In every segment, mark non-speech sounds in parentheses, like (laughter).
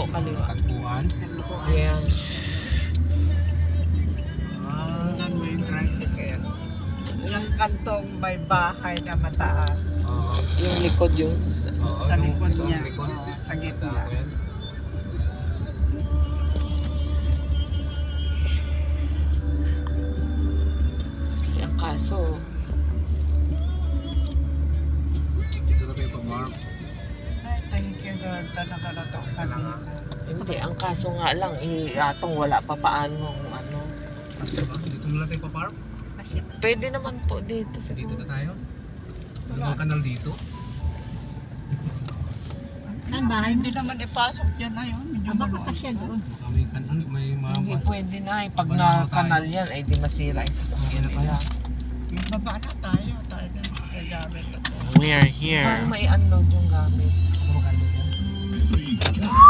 po kaliwa. Tagpuan? Ayan. Ayan mo yung tricycle. Yung kantong may bahay na mataas. Oo. Yung likod yun. Oo, sa likod yung, niya. Likod. Oo, sa gitna. Ayan kaso. Kaso nga lang, eh, atong wala pa paano, ano. Dito na lang tayo pa-farm? Pwede naman po dito. Sa dito na tayo? Wala. Dalawang kanal dito? Ano? Ang bahay Hindi naman ipasok dyan na yun. Medyo Aba ah, maluwag. siya doon. Baka may ano, may mga... Hindi pwede na eh. Pag na kanal yan, ay eh, di masira yung sasakyan Wala na nila. baba na tayo. Tayo na gagamit ako. We are here. Parang may ano unload yung gamit. Ano ba kanal yan? Hmm.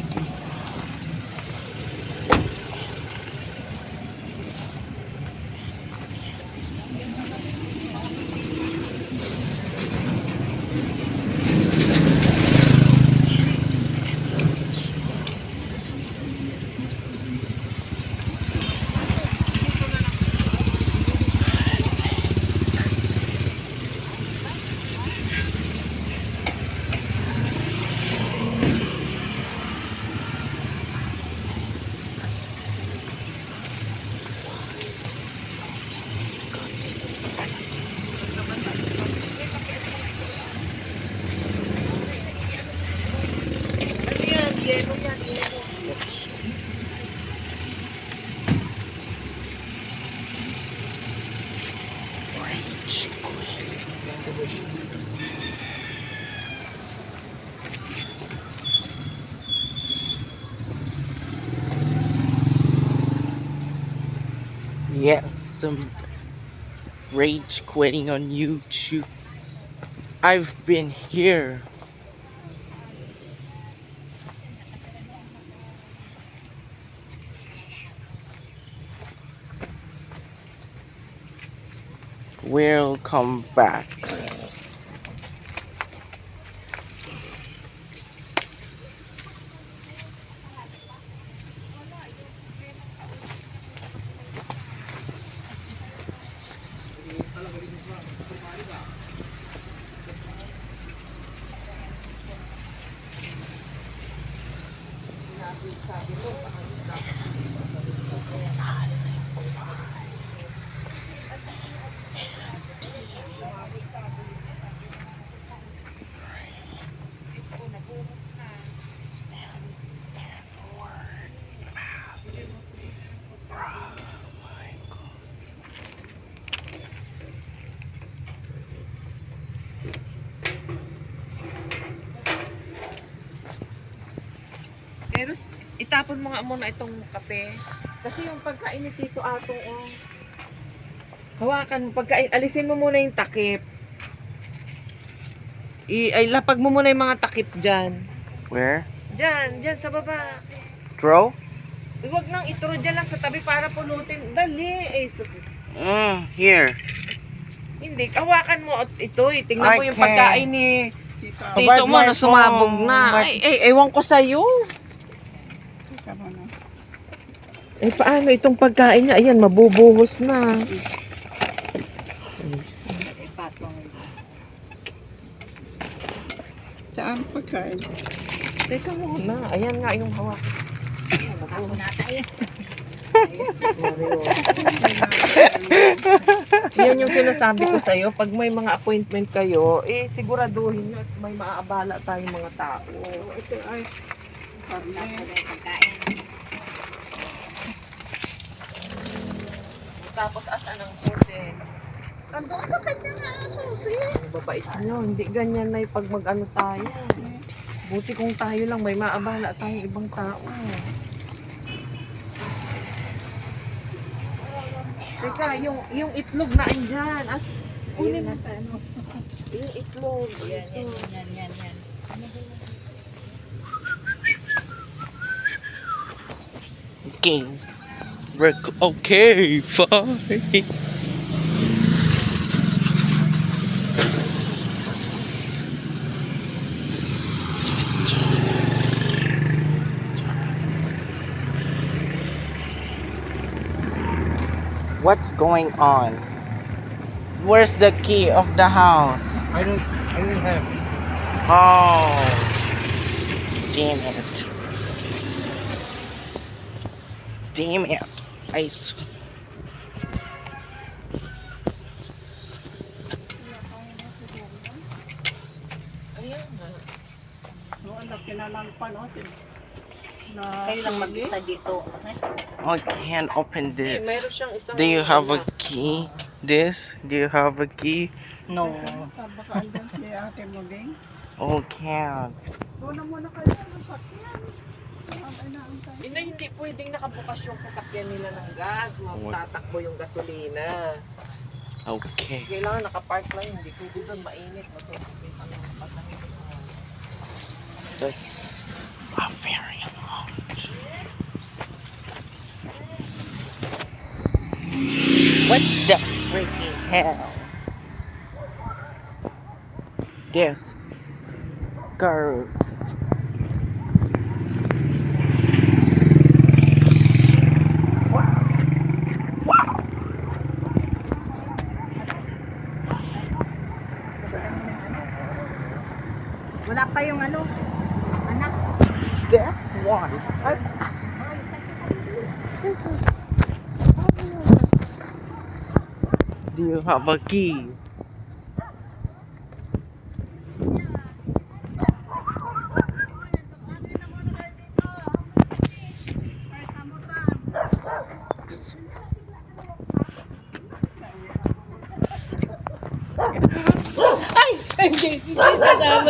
Diego y a Diego. Yes, some rage quitting on YouTube. I've been here will come back. Pero itapon mo nga muna itong kape. Kasi yung pagkainit dito atong oh. Hawakan mo pagkain, alisin mo muna yung takip. I ay lapag mo muna yung mga takip diyan. Where? Diyan, diyan sa baba. Throw? Huwag nang itro dyan lang sa tabi para pulutin. Dali, eh. Sus. Mm, here. Hindi, hawakan mo at ito. Eh. Tingnan mo yung pagkain ni tito mo na sumabog na. Ay, ay, eh, ewan ko sa'yo. Eh, paano itong pagkain niya? Ayan, mabubuhos na. Saan pagkain? Teka muna, ayan nga yung hawak. Ako nata yan. Yan yung sinasabi ko sa'yo. Pag may mga appointment kayo, eh siguraduhin nyo at may maaabala tayong mga tao. Ito ay... Tapos asan ang susi? Andun sa kanya nga ang ah, susi. Ang babait nyo. Hindi ganyan na pag mag-ano tayo. Buti kung tayo lang, may maaabala tayong ibang tao. Teka, yung, yung itlog na andiyan. As, Ayun, nasa ano. (laughs) yung itlog. Yan, yan, yan, yan, yan. Okay. Okay, (laughs) fine. What's going on? Where's the key of the house? I don't I don't have it. Oh damn it. Damn it. I swear. na Kayo lang mag-isa dito. I can't open this. Meron siyang isang Do you have a key? This? Do you have a key? No. Ah, baka andyan si ate mo, Bing. Oh, can't. Doon muna kayo. Ang kakyan. Ina, hindi pwedeng nakabukas yung sasakyan nila ng gas. Magtatakbo yung gasolina. Okay. Kailangan nakapark lang. Hindi pwede doon. Mainit. Matutukin pa ng That's a very What the freaking hell? This girls. Wala pa yung ano, step one. Do you have a key?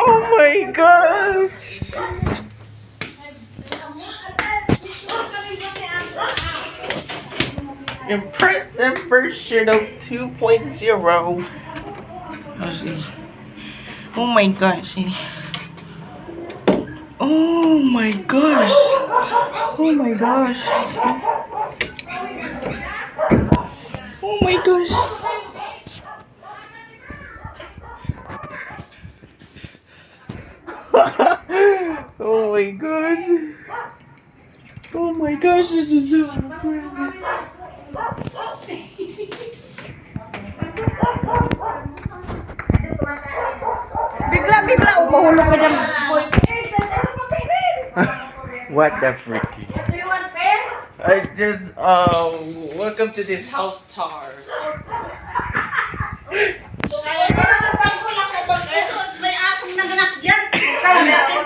Oh my gosh. Impressive version of 2.0. Oh my gosh. Oh my gosh. Oh my gosh. Oh my gosh. (laughs) oh my god. Oh my gosh, this is so important. (laughs) What the freaky? Do you want pen? I just, uh, welcome to this house Tar. House tour.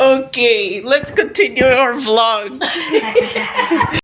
Okay, let's continue our vlog. (laughs)